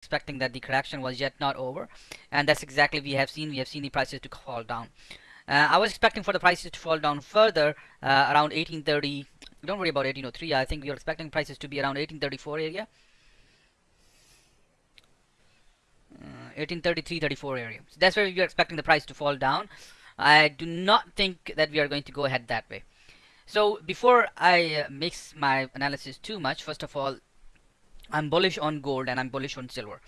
expecting that the correction was yet not over. And that's exactly we have seen we have seen the prices to fall down. Uh, I was expecting for the prices to fall down further uh, around 1830 don't worry about 1803 I think we are expecting prices to be around 1834 area. 1833 34 area. So that's where we are expecting the price to fall down. I do not think that we are going to go ahead that way. So before I uh, mix my analysis too much first of all I'm bullish on gold and I'm bullish on silver